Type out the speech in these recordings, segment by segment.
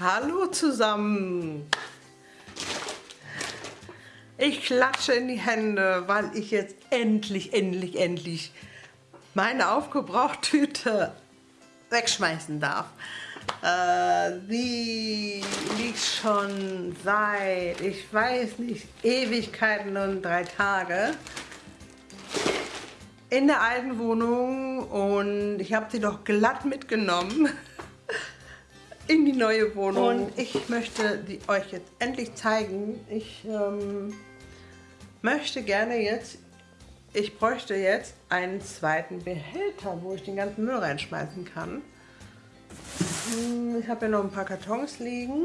Hallo zusammen. Ich klatsche in die Hände, weil ich jetzt endlich, endlich, endlich meine Aufgebrauchtüte wegschmeißen darf. Äh, die liegt schon seit, ich weiß nicht, Ewigkeiten und drei Tage in der alten Wohnung und ich habe sie doch glatt mitgenommen in die neue Wohnung. Und ich möchte die euch jetzt endlich zeigen. Ich ähm, möchte gerne jetzt, ich bräuchte jetzt einen zweiten Behälter, wo ich den ganzen Müll reinschmeißen kann. Hm, ich habe hier noch ein paar Kartons liegen.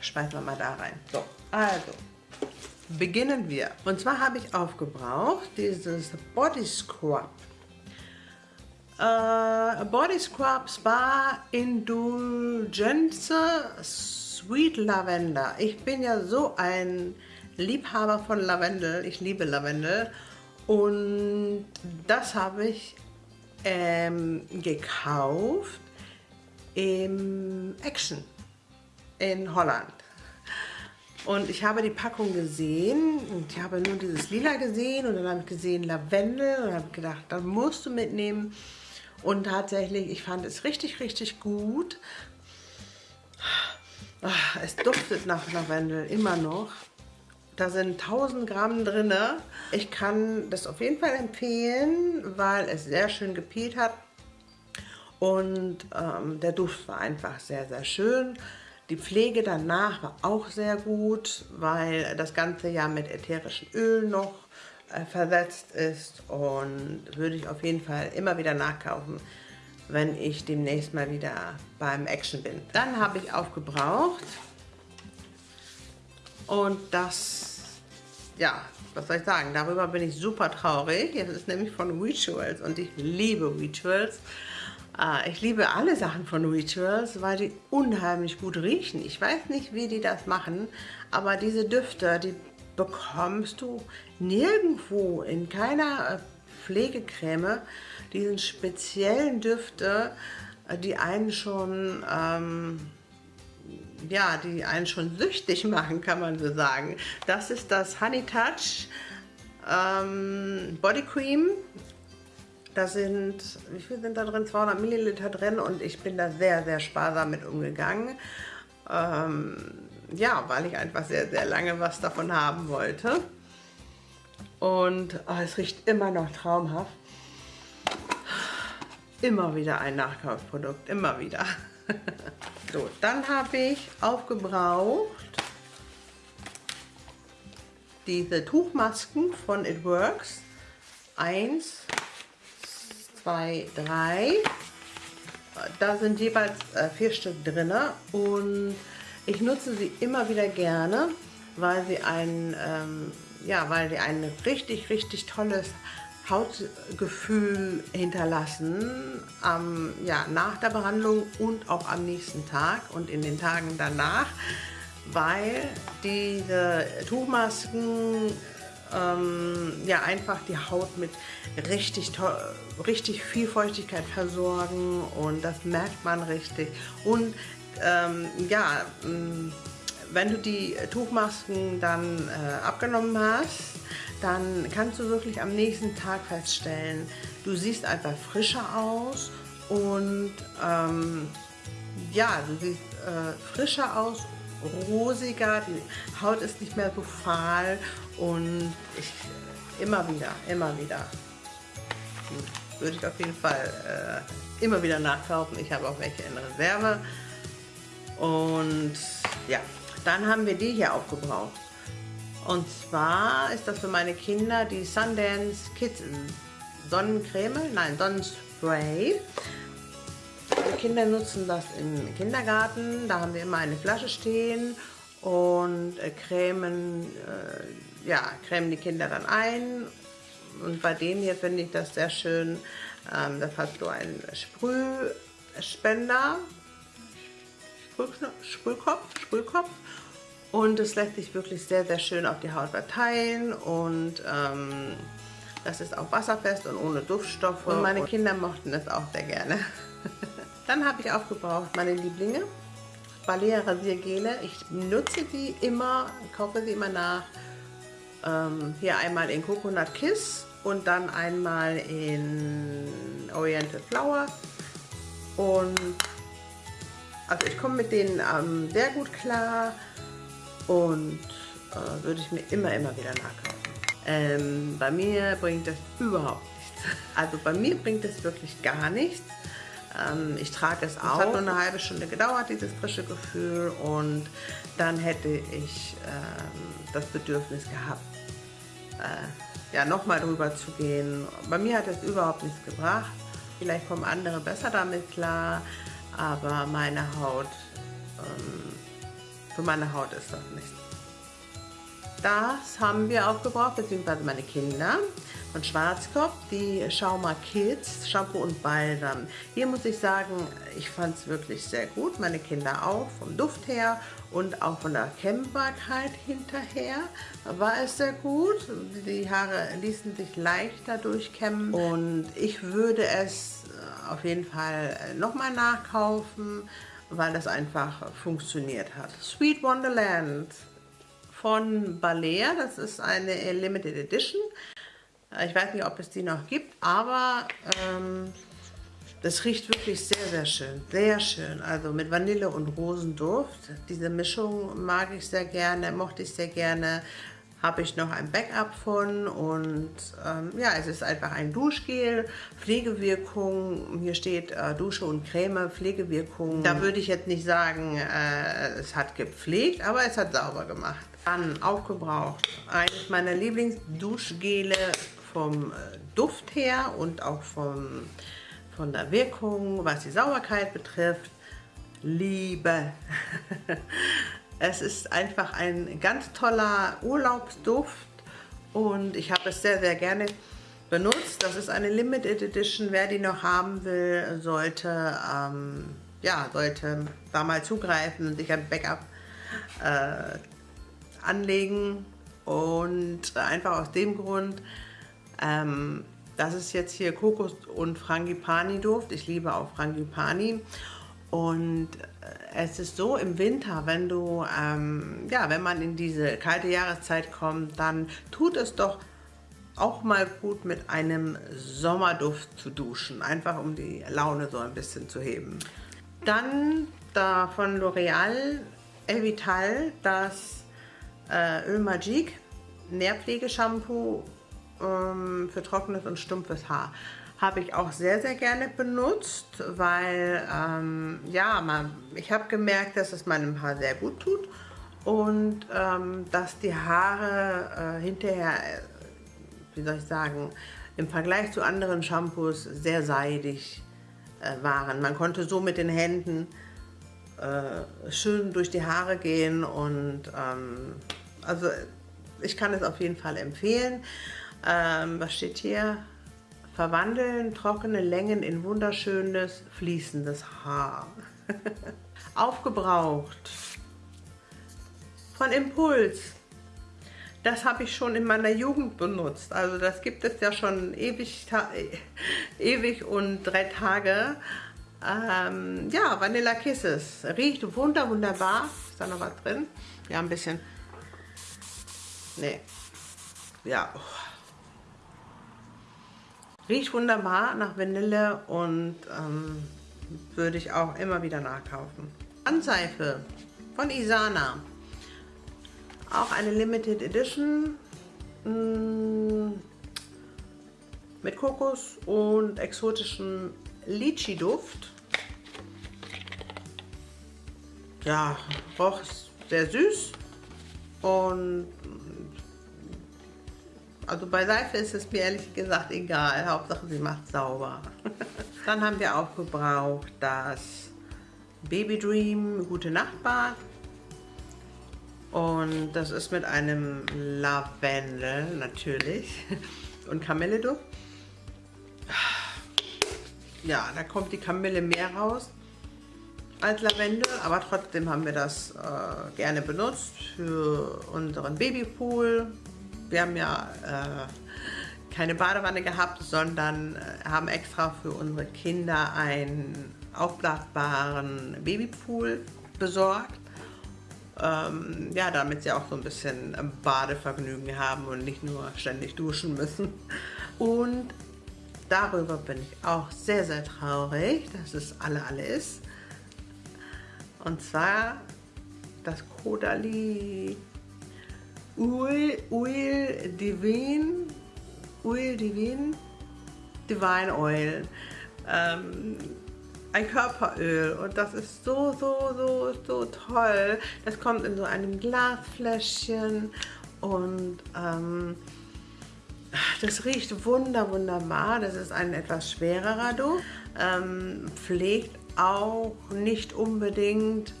Schmeißen wir mal da rein. So, also, beginnen wir. Und zwar habe ich aufgebraucht dieses Body Scrub Uh, Body Scrub Spa Indulgence Sweet Lavender. Ich bin ja so ein Liebhaber von Lavendel. Ich liebe Lavendel. Und das habe ich ähm, gekauft im Action in Holland. Und ich habe die Packung gesehen und ich habe nur dieses Lila gesehen und dann habe ich gesehen Lavendel und habe gedacht, das musst du mitnehmen. Und tatsächlich, ich fand es richtig, richtig gut. Ah, es duftet nach Lavendel immer noch. Da sind 1000 Gramm drin. Ich kann das auf jeden Fall empfehlen, weil es sehr schön gepielt hat. Und ähm, der Duft war einfach sehr, sehr schön. Die Pflege danach war auch sehr gut, weil das Ganze ja mit ätherischen Ölen noch versetzt ist und würde ich auf jeden Fall immer wieder nachkaufen, wenn ich demnächst mal wieder beim Action bin. Dann habe ich aufgebraucht und das, ja, was soll ich sagen, darüber bin ich super traurig. Es ist nämlich von Rituals und ich liebe Rituals. Äh, ich liebe alle Sachen von Rituals, weil die unheimlich gut riechen. Ich weiß nicht, wie die das machen, aber diese Düfte, die bekommst du nirgendwo in keiner äh, Pflegecreme diesen speziellen Düfte, äh, die einen schon ähm, ja, die einen schon süchtig machen, kann man so sagen. Das ist das Honey Touch ähm, Body Cream. Da sind, wie viel sind da drin? 200 Milliliter drin und ich bin da sehr, sehr sparsam mit umgegangen. Ähm, ja, weil ich einfach sehr, sehr lange was davon haben wollte. Und oh, es riecht immer noch traumhaft. Immer wieder ein Nachkaufprodukt, immer wieder. so, dann habe ich aufgebraucht diese Tuchmasken von It Works. Eins, zwei, drei. Da sind jeweils äh, vier Stück drin und ich nutze sie immer wieder gerne, weil sie ein, ähm, ja, weil sie ein richtig, richtig tolles Hautgefühl hinterlassen, ähm, ja, nach der Behandlung und auch am nächsten Tag und in den Tagen danach, weil diese Tuchmasken ähm, ja einfach die Haut mit richtig, richtig viel Feuchtigkeit versorgen und das merkt man richtig. Und ähm, ja, mm, wenn du die Tuchmasken dann äh, abgenommen hast, dann kannst du wirklich am nächsten Tag feststellen, du siehst einfach frischer aus und ähm, ja, du siehst äh, frischer aus, rosiger, die Haut ist nicht mehr so fahl und ich immer wieder, immer wieder würde ich auf jeden Fall äh, immer wieder nachkaufen. Ich habe auch welche in Reserve. Und ja, dann haben wir die hier aufgebraucht. Und zwar ist das für meine Kinder die Sundance Kids Sonnencreme, nein, Sonnenspray. Die Kinder nutzen das im Kindergarten, da haben wir immer eine Flasche stehen und äh, cremen, äh, ja, cremen die Kinder dann ein. Und bei denen hier finde ich das sehr schön. Ähm, das hat so einen Sprühspender, Sprühkopf, Sprühkopf. Und es lässt sich wirklich sehr, sehr schön auf die Haut verteilen und ähm, das ist auch wasserfest und ohne Duftstoffe. Und meine Kinder mochten es auch sehr gerne. Dann habe ich aufgebraucht meine Lieblinge. Balea Rasiergele. Ich nutze die immer, kaufe sie immer nach. Ähm, hier einmal in Coconut Kiss und dann einmal in Oriental Flower. Und also ich komme mit denen ähm, sehr gut klar und äh, würde ich mir immer, immer wieder nachkaufen. Ähm, bei mir bringt das überhaupt nichts. Also bei mir bringt es wirklich gar nichts. Ähm, ich trage es auch. Es hat nur eine halbe Stunde gedauert, dieses frische Gefühl. Und dann hätte ich ähm, das Bedürfnis gehabt, äh, ja, nochmal drüber zu gehen. Bei mir hat es überhaupt nichts gebracht. Vielleicht kommen andere besser damit klar, aber meine Haut, ähm, für meine Haut ist das nichts. Das haben wir aufgebraucht, beziehungsweise meine Kinder von Schwarzkopf, die Schauma Kids, Shampoo und Balsam. Hier muss ich sagen, ich fand es wirklich sehr gut, meine Kinder auch, vom Duft her und auch von der Kämmbarkeit hinterher war es sehr gut. Die Haare ließen sich leichter durchkämmen und ich würde es auf jeden Fall nochmal nachkaufen, weil das einfach funktioniert hat. Sweet Wonderland von Balea. Das ist eine Limited Edition. Ich weiß nicht, ob es die noch gibt, aber ähm, das riecht wirklich sehr, sehr schön. Sehr schön. Also mit Vanille und Rosenduft. Diese Mischung mag ich sehr gerne, mochte ich sehr gerne habe ich noch ein Backup von und ähm, ja, es ist einfach ein Duschgel, Pflegewirkung, hier steht äh, Dusche und Creme, Pflegewirkung. Da würde ich jetzt nicht sagen, äh, es hat gepflegt, aber es hat sauber gemacht. Dann aufgebraucht, eines meiner Lieblingsduschgele vom äh, Duft her und auch vom, von der Wirkung, was die Sauberkeit betrifft. Liebe. Es ist einfach ein ganz toller Urlaubsduft und ich habe es sehr, sehr gerne benutzt. Das ist eine Limited Edition. Wer die noch haben will, sollte, ähm, ja, sollte da mal zugreifen und sich ein Backup äh, anlegen. Und einfach aus dem Grund, ähm, das ist jetzt hier Kokos und Frangipani Duft. Ich liebe auch Frangipani. Und äh, es ist so im Winter, wenn du, ähm, ja, wenn man in diese kalte Jahreszeit kommt, dann tut es doch auch mal gut mit einem Sommerduft zu duschen, einfach um die Laune so ein bisschen zu heben. Dann da von L'Oreal Elvital das äh, Öl Magique Nährpflegeshampoo ähm, für trockenes und stumpfes Haar habe ich auch sehr, sehr gerne benutzt, weil ähm, ja, man, ich habe gemerkt, dass es meinem Haar sehr gut tut und ähm, dass die Haare äh, hinterher, äh, wie soll ich sagen, im Vergleich zu anderen Shampoos sehr seidig äh, waren. Man konnte so mit den Händen äh, schön durch die Haare gehen und ähm, also ich kann es auf jeden Fall empfehlen. Ähm, was steht hier? Verwandeln trockene Längen in wunderschönes, fließendes Haar. Aufgebraucht. Von Impuls. Das habe ich schon in meiner Jugend benutzt. Also das gibt es ja schon ewig, ewig und drei Tage. Ähm, ja, Vanilla Kisses. Riecht wunder, wunderbar. Ist da noch was drin? Ja, ein bisschen. Nee. Ja. Oh. Riecht wunderbar nach Vanille und ähm, würde ich auch immer wieder nachkaufen. Handseife von Isana. Auch eine Limited Edition mm, mit Kokos und exotischem Litchi-Duft. Ja, roch sehr süß und also bei Seife ist es mir ehrlich gesagt egal. Hauptsache sie macht sauber. Dann haben wir auch gebraucht das Baby Dream Gute Nacht Bad. Und das ist mit einem Lavendel natürlich und Kamilleduft. Ja, da kommt die Kamille mehr raus als Lavendel, aber trotzdem haben wir das äh, gerne benutzt für unseren Babypool, wir haben ja äh, keine Badewanne gehabt, sondern äh, haben extra für unsere Kinder ein aufblasbaren Babypool besorgt. Ähm, ja, damit sie auch so ein bisschen Badevergnügen haben und nicht nur ständig duschen müssen. Und darüber bin ich auch sehr, sehr traurig, dass es alle, alle ist. Und zwar das Kodali Oil, Oil Divine, Oil Divine, Divine Oil. Ähm, ein Körperöl und das ist so, so, so, so toll. Das kommt in so einem Glasfläschchen und ähm, das riecht wunder, wunderbar. Das ist ein etwas schwererer Duft. Ähm, pflegt auch nicht unbedingt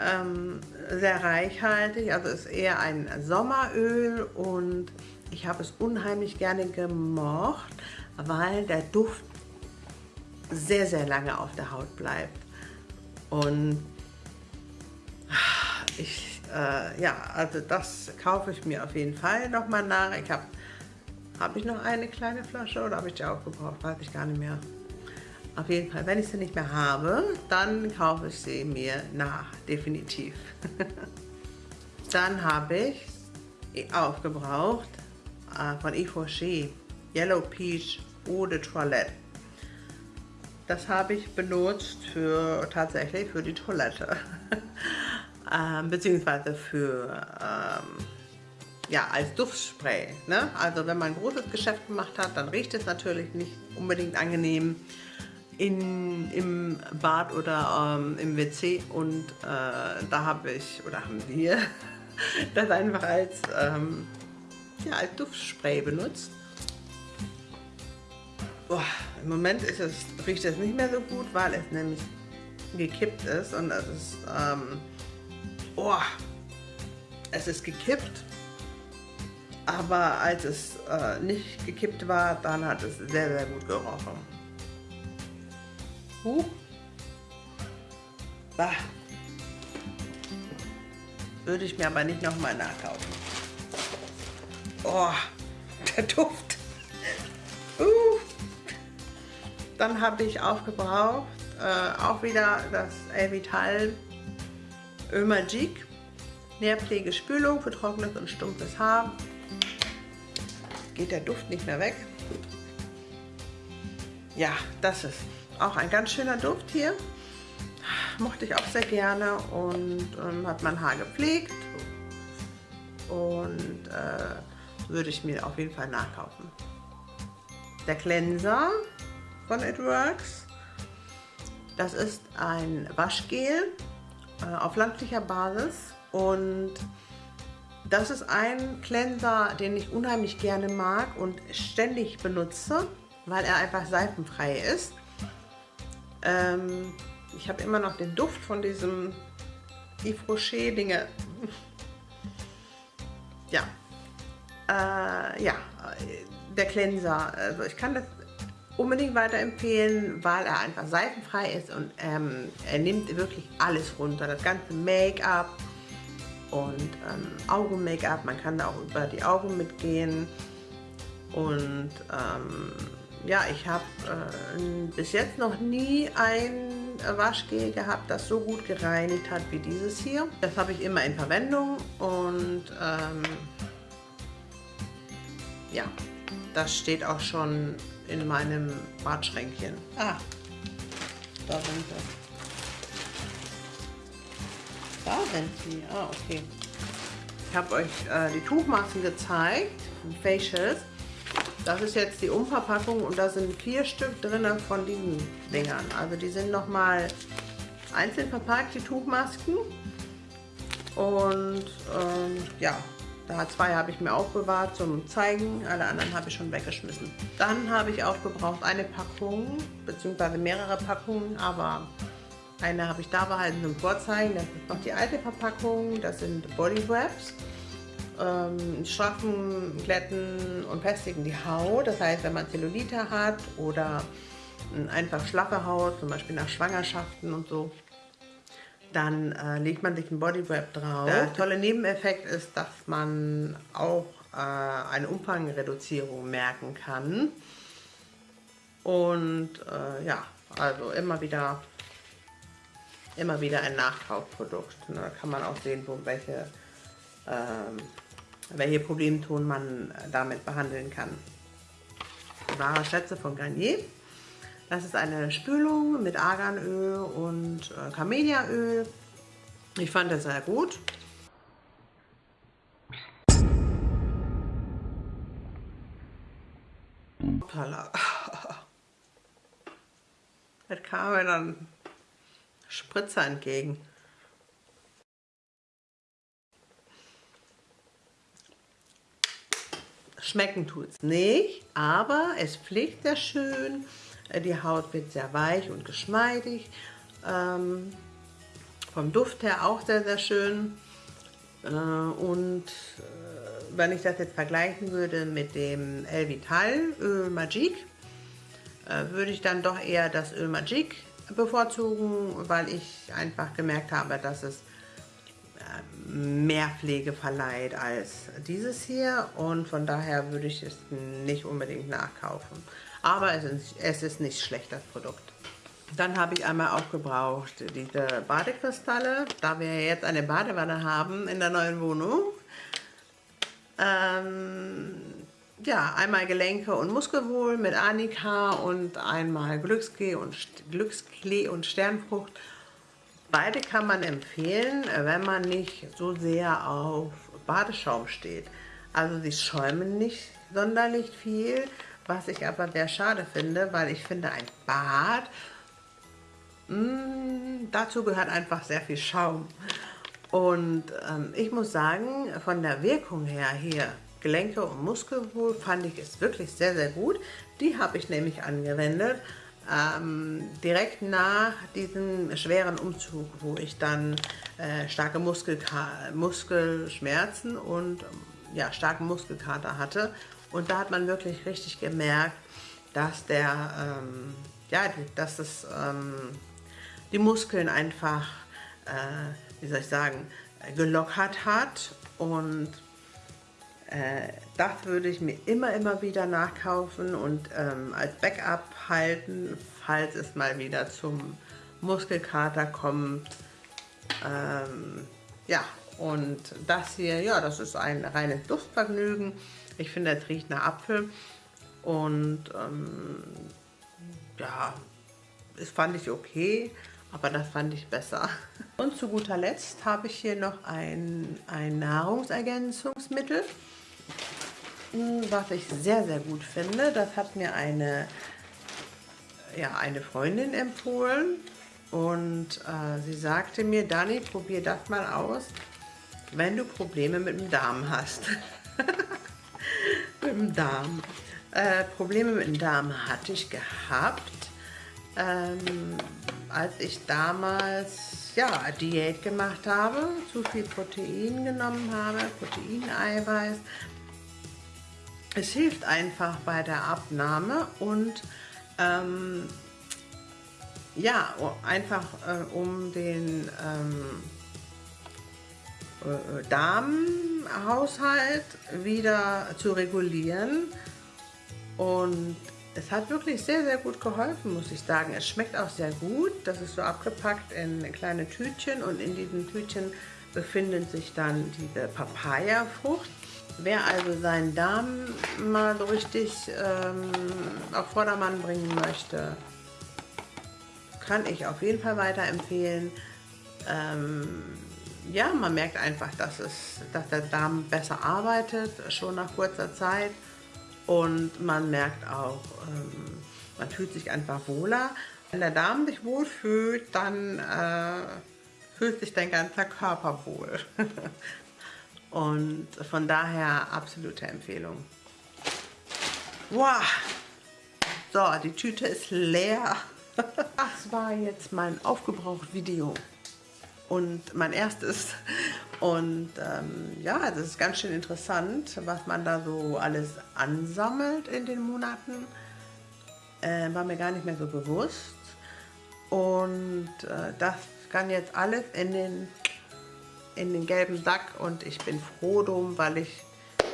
ähm, sehr reichhaltig. Also ist eher ein Sommeröl und ich habe es unheimlich gerne gemocht, weil der Duft sehr, sehr lange auf der Haut bleibt. Und ich, äh, ja, also das kaufe ich mir auf jeden Fall nochmal nach. Ich habe habe ich noch eine kleine Flasche oder habe ich die auch gebraucht? Weiß ich gar nicht mehr. Auf jeden Fall, wenn ich sie nicht mehr habe, dann kaufe ich sie mir nach, definitiv. dann habe ich aufgebraucht äh, von Yves Rocher Yellow Peach Eau de Toilette. Das habe ich benutzt für tatsächlich für die Toilette. ähm, beziehungsweise für ähm, ja, als Duftspray. Ne? Also wenn man ein großes Geschäft gemacht hat, dann riecht es natürlich nicht unbedingt angenehm in, im Bad oder ähm, im WC und äh, da habe ich, oder haben wir, das einfach als, ähm, ja, als Duftspray benutzt. Oh, Im Moment ist es, riecht es nicht mehr so gut, weil es nämlich gekippt ist und es ist, ähm, oh, es ist gekippt aber als es äh, nicht gekippt war, dann hat es sehr, sehr gut gerochen. Huh. Bah. Würde ich mir aber nicht nochmal nachkaufen. Oh, der Duft. Uh. Dann habe ich aufgebraucht, äh, auch wieder das Elvital Öl Magique. Nährpflegespülung für trockenes und stumpfes Haar geht der Duft nicht mehr weg. Ja, das ist auch ein ganz schöner Duft hier. Mochte ich auch sehr gerne und ähm, hat mein Haar gepflegt. Und äh, würde ich mir auf jeden Fall nachkaufen. Der Cleanser von It Works. Das ist ein Waschgel äh, auf pflanzlicher Basis und das ist ein Cleanser, den ich unheimlich gerne mag und ständig benutze, weil er einfach seifenfrei ist. Ähm, ich habe immer noch den Duft von diesem Yves Rocher Dinge. ja. Äh, ja, der Cleanser. Also ich kann das unbedingt weiterempfehlen, weil er einfach seifenfrei ist und ähm, er nimmt wirklich alles runter. Das ganze Make-up, und ähm, Augen-Make-up. Man kann da auch über die Augen mitgehen. Und ähm, ja, ich habe äh, bis jetzt noch nie ein Waschgel gehabt, das so gut gereinigt hat wie dieses hier. Das habe ich immer in Verwendung und ähm, ja, das steht auch schon in meinem Badschränkchen. Ah, da sind sie. Da sind sie. Ah, okay. Ich habe euch äh, die Tuchmassen gezeigt, Facials. Das ist jetzt die Umverpackung und da sind vier Stück drin von diesen Dingern. Also die sind nochmal einzeln verpackt, die Tuchmasken. Und ähm, ja, da zwei habe ich mir aufbewahrt zum Zeigen, alle anderen habe ich schon weggeschmissen. Dann habe ich aufgebraucht eine Packung, beziehungsweise mehrere Packungen, aber eine habe ich da behalten zum Vorzeigen. Das ist noch die alte Verpackung. Das sind Body Wraps. Ähm, straffen, glätten und festigen die Haut. Das heißt, wenn man Zellulite hat oder einfach schlaffe Haut, zum Beispiel nach Schwangerschaften und so, dann äh, legt man sich ein Body Wrap drauf. Der tolle Nebeneffekt ist, dass man auch äh, eine Umfangreduzierung merken kann. Und äh, ja, Also immer wieder, immer wieder ein Nachkaufprodukt. Da kann man auch sehen, wo welche, ähm, welche Problemton man damit behandeln kann. Wahre Schätze von Garnier. Das ist eine Spülung mit Arganöl und äh, Camelliaöl. Ich fand das sehr gut. Hoppala. Es kam mir dann Spritzer entgegen. Schmecken tut es nicht, aber es pflegt sehr schön. Die Haut wird sehr weich und geschmeidig. Ähm, vom Duft her auch sehr, sehr schön. Äh, und äh, wenn ich das jetzt vergleichen würde mit dem El Vital Öl Magique, äh, würde ich dann doch eher das Öl Magique bevorzugen, weil ich einfach gemerkt habe, dass es mehr Pflege verleiht als dieses hier und von daher würde ich es nicht unbedingt nachkaufen. Aber es ist, es ist nicht schlecht, das Produkt. Dann habe ich einmal aufgebraucht diese Badekristalle, da wir jetzt eine Badewanne haben in der neuen Wohnung. Ähm, ja, einmal Gelenke und Muskelwohl mit Annika und einmal Glücksklee und, Glücksklee und Sternfrucht. Beide kann man empfehlen, wenn man nicht so sehr auf Badeschaum steht. Also sie schäumen nicht sonderlich viel, was ich aber sehr schade finde, weil ich finde ein Bad Mm, dazu gehört einfach sehr viel Schaum. Und ähm, ich muss sagen, von der Wirkung her hier, Gelenke und Muskelwohl, fand ich es wirklich sehr, sehr gut. Die habe ich nämlich angewendet, ähm, direkt nach diesem schweren Umzug, wo ich dann äh, starke Muskelka Muskelschmerzen und ja, starken Muskelkater hatte. Und da hat man wirklich richtig gemerkt, dass der, ähm, ja, dass es ähm, die Muskeln einfach, äh, wie soll ich sagen, gelockert hat und äh, das würde ich mir immer, immer wieder nachkaufen und ähm, als Backup halten, falls es mal wieder zum Muskelkater kommt. Ähm, ja, und das hier, ja, das ist ein reines Duftvergnügen. Ich finde, es riecht nach Apfel und ähm, ja, das fand ich okay aber das fand ich besser. Und zu guter Letzt habe ich hier noch ein, ein Nahrungsergänzungsmittel, was ich sehr, sehr gut finde. Das hat mir eine, ja, eine Freundin empfohlen und äh, sie sagte mir, Dani, probier das mal aus, wenn du Probleme mit dem Darm hast. mit dem Darm. Äh, Probleme mit dem Darm hatte ich gehabt. Ähm, als ich damals ja, Diät gemacht habe, zu viel Protein genommen habe, Proteineiweiß. Es hilft einfach bei der Abnahme und ähm, ja, einfach äh, um den ähm, äh, Darmhaushalt wieder zu regulieren und es hat wirklich sehr, sehr gut geholfen, muss ich sagen. Es schmeckt auch sehr gut. Das ist so abgepackt in kleine Tütchen und in diesen Tütchen befinden sich dann diese Papaya-Frucht. Wer also seinen Darm mal so richtig ähm, auf Vordermann bringen möchte, kann ich auf jeden Fall weiterempfehlen. Ähm, ja, man merkt einfach, dass, es, dass der Darm besser arbeitet, schon nach kurzer Zeit. Und man merkt auch, ähm, man fühlt sich einfach wohler. Wenn der Darm sich wohl fühlt, dann äh, fühlt sich dein ganzer Körper wohl. Und von daher absolute Empfehlung. Wow! So, die Tüte ist leer. Das war jetzt mein Aufgebraucht-Video und mein erstes. Und ähm, ja, das ist ganz schön interessant, was man da so alles ansammelt in den Monaten. Äh, war mir gar nicht mehr so bewusst. Und äh, das kann jetzt alles in den, in den gelben Sack und ich bin froh drum, weil ich,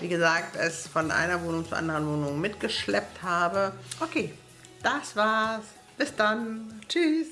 wie gesagt, es von einer Wohnung zur anderen Wohnung mitgeschleppt habe. Okay, das war's. Bis dann. Tschüss.